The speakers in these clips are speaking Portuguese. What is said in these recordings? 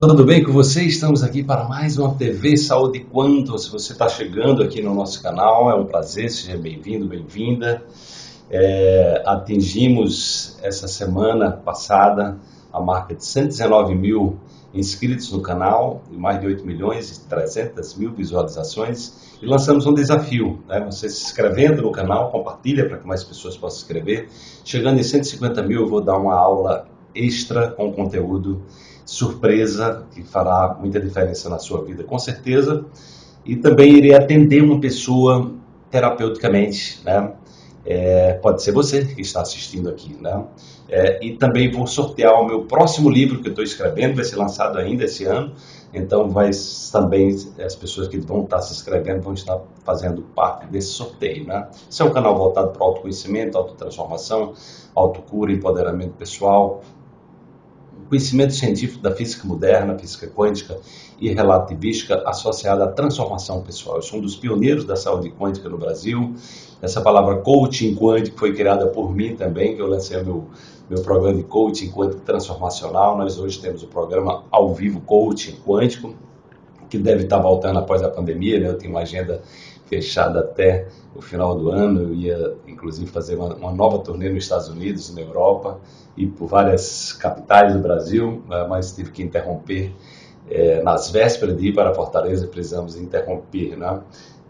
Tudo bem com você? Estamos aqui para mais uma TV Saúde Quanto. Se você está chegando aqui no nosso canal, é um prazer, seja bem-vindo, bem-vinda. É, atingimos essa semana passada a marca de 119 mil inscritos no canal e mais de 8 milhões e 300 mil visualizações e lançamos um desafio, né? você se inscrevendo no canal, compartilha para que mais pessoas possam se inscrever. Chegando em 150 mil eu vou dar uma aula extra com conteúdo surpresa que fará muita diferença na sua vida, com certeza. E também irei atender uma pessoa terapeuticamente, né? É, pode ser você que está assistindo aqui, né? É, e também vou sortear o meu próximo livro que eu estou escrevendo, vai ser lançado ainda esse ano. Então, vai também as pessoas que vão estar se inscrevendo vão estar fazendo parte desse sorteio, né? Esse é um canal voltado para autoconhecimento, autotransformação, autocura, empoderamento pessoal, conhecimento científico da física moderna, física quântica e relativística associada à transformação pessoal. Eu sou um dos pioneiros da saúde quântica no Brasil. Essa palavra coaching quântico foi criada por mim também, que eu lancei meu, meu programa de coaching quântico transformacional. Nós hoje temos o programa ao vivo coaching quântico, que deve estar voltando após a pandemia. Né? Eu tenho uma agenda fechada até o final do ano. Eu ia, inclusive, fazer uma, uma, nova turnê nos Estados Unidos, na Europa e por várias capitais do Brasil, né, mas tive que interromper. É, nas vésperas de ir para Fortaleza, precisamos interromper, né?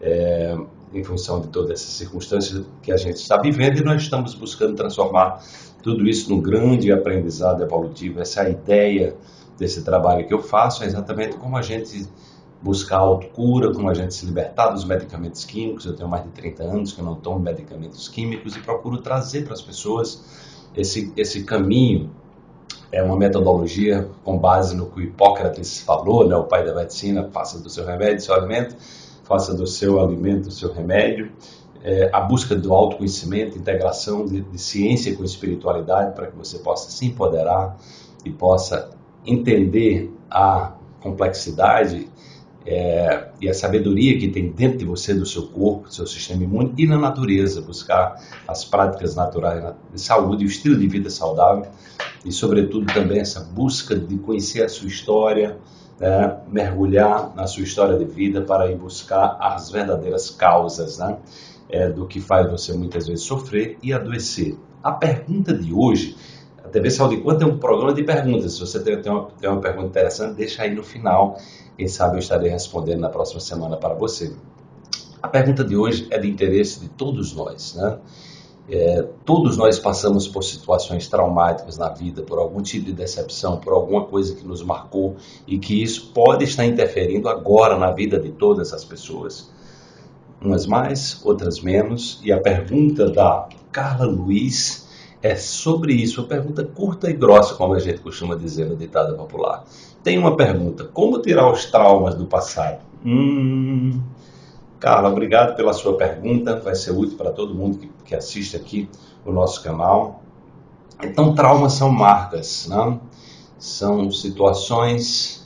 É, em função de todas essas circunstâncias que a gente está vivendo e nós estamos buscando transformar tudo isso num grande aprendizado evolutivo. Essa é a ideia desse trabalho que eu faço, é exatamente como a gente buscar autocura, como a gente se libertar dos medicamentos químicos. Eu tenho mais de 30 anos que eu não tomo medicamentos químicos e procuro trazer para as pessoas esse, esse caminho. É uma metodologia com base no que Hipócrates falou, né, o pai da medicina, faça do seu remédio seu alimento, faça do seu alimento seu remédio. É, a busca do autoconhecimento, integração de, de ciência com espiritualidade para que você possa se empoderar e possa entender a complexidade é, e a sabedoria que tem dentro de você, do seu corpo, do seu sistema imune e na natureza, buscar as práticas naturais de saúde, o estilo de vida saudável e, sobretudo, também essa busca de conhecer a sua história, né, mergulhar na sua história de vida para ir buscar as verdadeiras causas né, é, do que faz você muitas vezes sofrer e adoecer. A pergunta de hoje a TV Saúde Quanto é um programa de perguntas. Se você tem, tem, uma, tem uma pergunta interessante, deixa aí no final quem sabe eu estarei respondendo na próxima semana para você. A pergunta de hoje é de interesse de todos nós, né? É, todos nós passamos por situações traumáticas na vida, por algum tipo de decepção, por alguma coisa que nos marcou e que isso pode estar interferindo agora na vida de todas as pessoas. Umas mais, outras menos. E a pergunta da Carla Luiz é sobre isso. Uma pergunta curta e grossa, como a gente costuma dizer no ditado popular. Tem uma pergunta: como tirar os traumas do passado? Hum, Carla, obrigado pela sua pergunta. Vai ser útil para todo mundo que, que assiste aqui o nosso canal. Então, traumas são marcas, né? são situações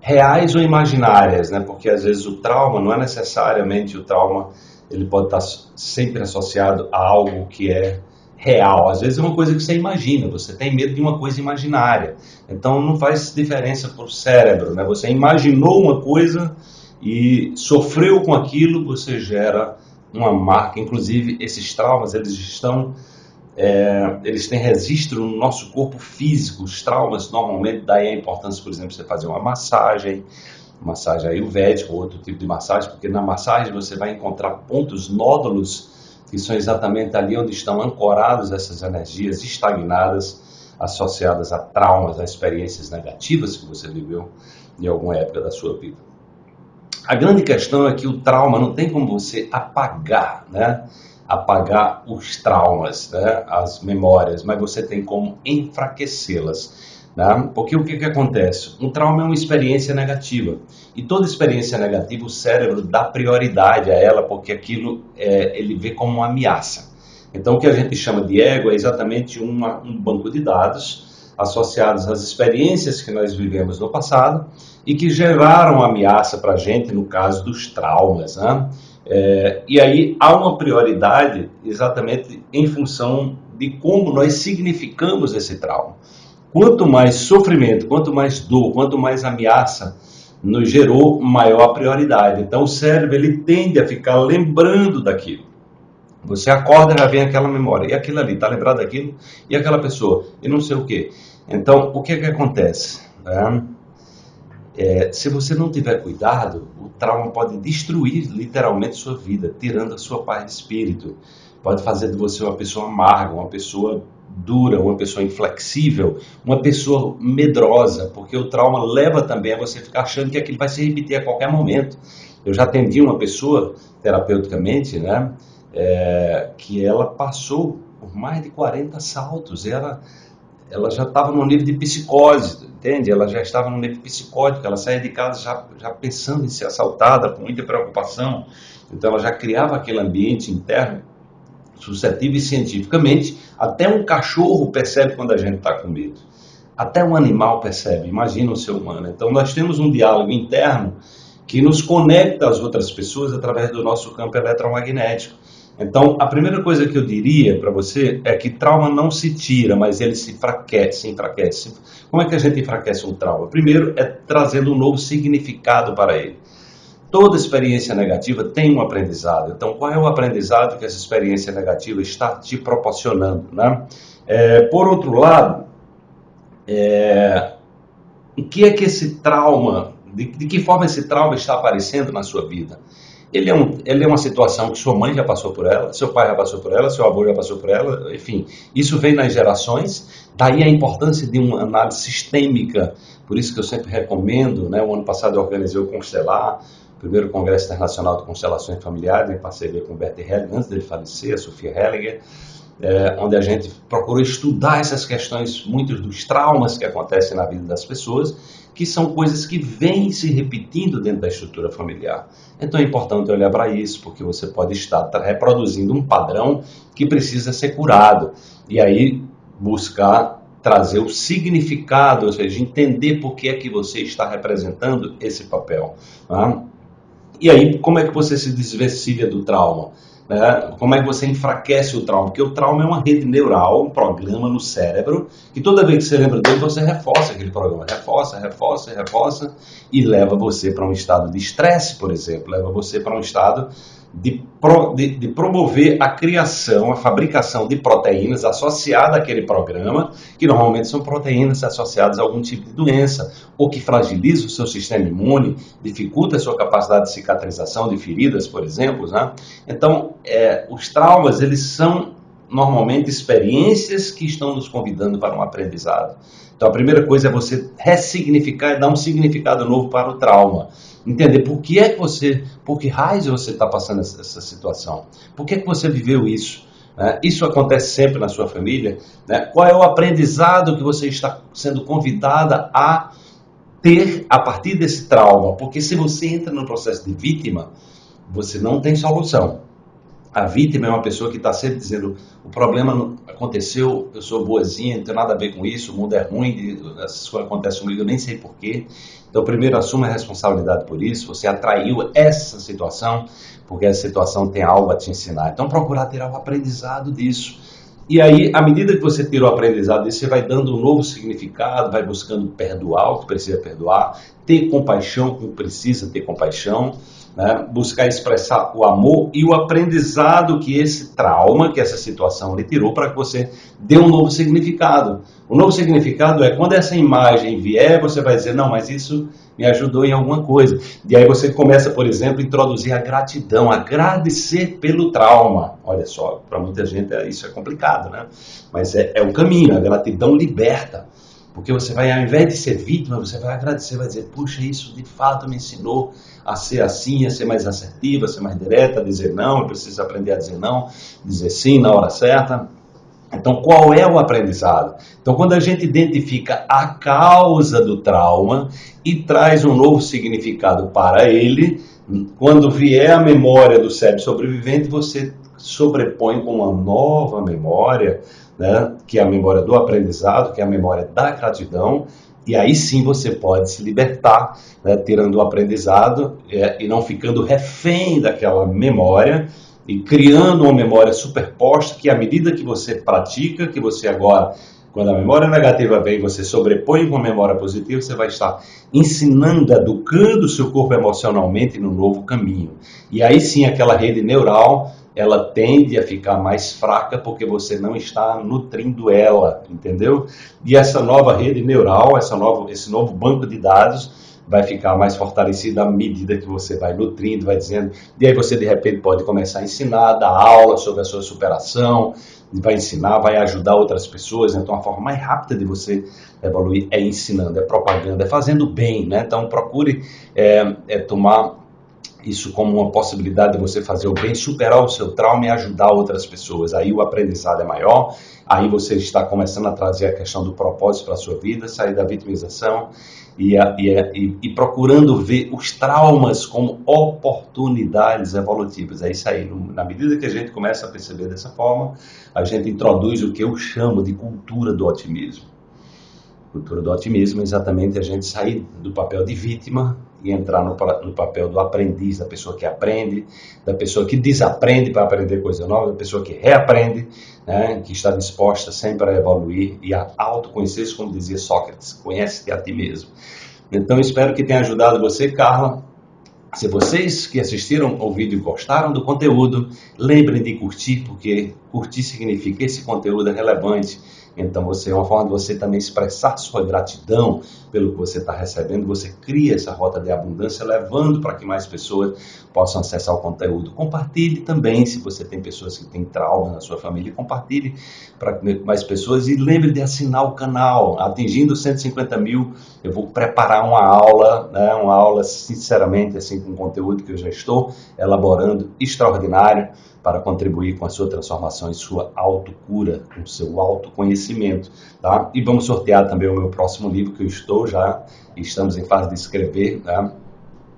reais ou imaginárias, né? Porque às vezes o trauma não é necessariamente o trauma, ele pode estar sempre associado a algo que é real. Às vezes é uma coisa que você imagina, você tem medo de uma coisa imaginária. Então não faz diferença para o cérebro, né? Você imaginou uma coisa e sofreu com aquilo, você gera uma marca. Inclusive esses traumas, eles estão é, eles têm registro no nosso corpo físico. Os traumas normalmente daí a importância, por exemplo, você fazer uma massagem, massagem ayurvédica ou outro tipo de massagem, porque na massagem você vai encontrar pontos, nódulos que são exatamente ali onde estão ancoradas essas energias estagnadas associadas a traumas, a experiências negativas que você viveu em alguma época da sua vida. A grande questão é que o trauma não tem como você apagar, né? Apagar os traumas, né? as memórias, mas você tem como enfraquecê-las. Né? Porque o que, que acontece? Um trauma é uma experiência negativa. E toda experiência negativa, o cérebro dá prioridade a ela, porque aquilo é, ele vê como uma ameaça. Então, o que a gente chama de ego é exatamente uma, um banco de dados associados às experiências que nós vivemos no passado e que geraram ameaça para a gente, no caso dos traumas. Né? É, e aí há uma prioridade exatamente em função de como nós significamos esse trauma. quanto mais sofrimento, quanto mais dor, quanto mais ameaça nos gerou, maior prioridade. Então o cérebro ele tende a ficar lembrando daquilo. Você acorda já vem aquela memória, e aquilo ali, está lembrado daquilo, e aquela pessoa, e não sei o que. Então, o que é que acontece? É, é, se você não tiver cuidado, o trauma pode destruir literalmente sua vida, tirando a sua paz de espírito. Pode fazer de você uma pessoa amarga, uma pessoa dura, uma pessoa inflexível, uma pessoa medrosa, porque o trauma leva também a você ficar achando que aquilo vai se repetir a qualquer momento. Eu já atendi uma pessoa terapeuticamente, né, é, que ela passou por mais de 40 saltos, ela, ela já estava no nível de psicose, entende? Ela já estava no nível psicótico, ela saía de casa já, já pensando em ser assaltada, com muita preocupação, então ela já criava aquele ambiente interno suscetível e cientificamente, até um cachorro percebe quando a gente está com medo. Até um animal percebe, imagina o ser humano. Então nós temos um diálogo interno que nos conecta às outras pessoas através do nosso campo eletromagnético. Então, a primeira coisa que eu diria para você é que trauma não se tira, mas ele se enfraquece, se enfraquece. Como é que a gente enfraquece um trauma? Primeiro é trazendo um novo significado para ele. Toda experiência negativa tem um aprendizado. Então, qual é o aprendizado que essa experiência negativa está te proporcionando? Né? É, por outro lado, é, o que é que esse trauma, de, de que forma esse trauma está aparecendo na sua vida? Ele é, um, ele é uma situação que sua mãe já passou por ela, seu pai já passou por ela, seu avô já passou por ela, enfim, isso vem nas gerações, daí a importância de uma análise sistêmica, por isso que eu sempre recomendo, né, o ano passado eu organizei o Constelar, primeiro Congresso Internacional de Constelações Familiares, em parceria com o Bert Hellinger, antes dele falecer, a Sofia Hellinger, é, onde a gente procurou estudar essas questões, muitos dos traumas que acontecem na vida das pessoas, que são coisas que vêm se repetindo dentro da estrutura familiar. Então é importante olhar para isso, porque você pode estar reproduzindo um padrão que precisa ser curado. E aí buscar trazer o significado, ou seja, entender por que é que você está representando esse papel. Tá? E aí, como é que você se desvencilha do trauma? Né? Como é que você enfraquece o trauma? Porque o trauma é uma rede neural, um programa no cérebro, que toda vez que você lembra dele, você reforça aquele programa. Reforça, reforça, reforça, e leva você para um estado de estresse, por exemplo. Leva você para um estado de, pro, de, de, promover a criação, a fabricação de proteínas associadas àquele programa, que normalmente são proteínas associadas a algum tipo de doença, ou que fragiliza o seu sistema imune, dificulta a sua capacidade de cicatrização de feridas, por exemplo. Né? Então, é, os traumas, eles são normalmente experiências que estão nos convidando para um aprendizado. Então, a primeira coisa é você ressignificar e dar um significado novo para o trauma entender por que é que você, por que raios você está passando essa, essa, situação, por que é que você viveu isso. Né? Isso acontece sempre na sua família. Né? Qual é o aprendizado que você está sendo convidada a ter a partir desse trauma? Porque se você entra no processo de vítima, você não tem solução. A vítima é uma pessoa que está sempre dizendo: o problema aconteceu, eu sou boazinha, não tenho nada a ver com isso, o mundo é ruim, essas coisas acontecem comigo, eu nem sei porquê. Então, primeiro, assuma a responsabilidade por isso. Você atraiu essa situação, porque essa situação tem algo a te ensinar. Então, procurar tirar o aprendizado disso. E aí, à medida que você tira o aprendizado disso, você vai dando um novo significado, vai buscando perdoar o que precisa perdoar, ter compaixão com o que precisa ter compaixão né? buscar expressar o amor e o aprendizado que esse trauma, que essa situação lhe tirou, para que você dê um novo significado. O novo significado é quando essa imagem vier, você vai dizer: não, mas isso me ajudou em alguma coisa. E aí você começa, por exemplo, a introduzir a gratidão, agradecer pelo trauma. Olha só, para muita gente é, isso é complicado, né? Mas é, é o caminho, a gratidão liberta. Porque você vai, ao invés de ser vítima, você vai agradecer, vai dizer, puxa, isso de fato me ensinou a ser assim, a ser mais assertiva, a ser mais direta, a dizer não, eu preciso aprender a dizer não, dizer sim na hora certa. Então, qual é o aprendizado? Então, quando a gente identifica a causa do trauma e traz um novo significado para ele, quando vier a memória do cérebro sobrevivente, você sobrepõe com uma nova memória né, que é a memória do aprendizado, que é a memória da gratidão, e aí sim você pode se libertar, né, tirando o aprendizado é, e não ficando refém daquela memória e criando uma memória superposta que, à medida que você pratica, que você agora Quando a memória negativa vem, você sobrepõe com a memória positiva, você vai estar ensinando, educando o seu corpo emocionalmente no novo caminho. E aí sim, aquela rede neural, ela tende a ficar mais fraca porque você não está nutrindo ela, entendeu? E essa nova rede neural, essa nova, esse novo banco de dados, vai ficar mais fortalecida à medida que você vai nutrindo, vai dizendo, e aí você de repente pode começar a ensinar, dar aula sobre a sua superação, vai ensinar, vai ajudar outras pessoas. Então, a forma mais rápida de você evoluir é ensinando, é propaganda, é fazendo bem. Né? Então, procure é, é tomar isso como uma possibilidade de você fazer o bem, superar o seu trauma e ajudar outras pessoas. Aí o aprendizado é maior, aí você está começando a trazer a questão do propósito para a sua vida, sair da vitimização e, e, e, procurando ver os traumas como oportunidades evolutivas. É isso aí. Na medida que a gente começa a perceber dessa forma, a gente introduz o que eu chamo de cultura do otimismo. Cultura do otimismo é exatamente a gente sair do papel de vítima e entrar no, no, papel do aprendiz, da pessoa que aprende, da pessoa que desaprende para aprender coisa nova, da pessoa que reaprende, né, que está disposta sempre a evoluir e a autoconhecer-se, como dizia Sócrates, conhece-te a ti mesmo. Então, espero que tenha ajudado você, Carla. Se vocês que assistiram ao vídeo gostaram do conteúdo, lembrem de curtir, porque curtir significa que esse conteúdo é relevante então, você é uma forma de você também expressar sua gratidão pelo que você está recebendo. Você cria essa rota de abundância, levando para que mais pessoas possam acessar o conteúdo. Compartilhe também, se você tem pessoas que têm trauma na sua família, compartilhe para mais pessoas e lembre de assinar o canal. Atingindo 150 mil, eu vou preparar uma aula, né, uma aula sinceramente assim com conteúdo que eu já estou elaborando, extraordinário para contribuir com a sua transformação e sua autocura, com o seu autoconhecimento, tá? E vamos sortear também o meu próximo livro que eu estou já, estamos em fase de escrever, tá?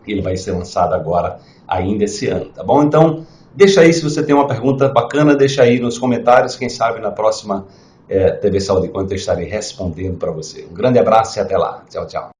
Ele vai ser lançado agora, ainda esse ano, tá bom? Então, deixa aí se você tem uma pergunta bacana, deixa aí nos comentários, quem sabe na próxima é, TV Saúde Quanto eu estarei respondendo para você. Um grande abraço e até lá. Tchau, tchau.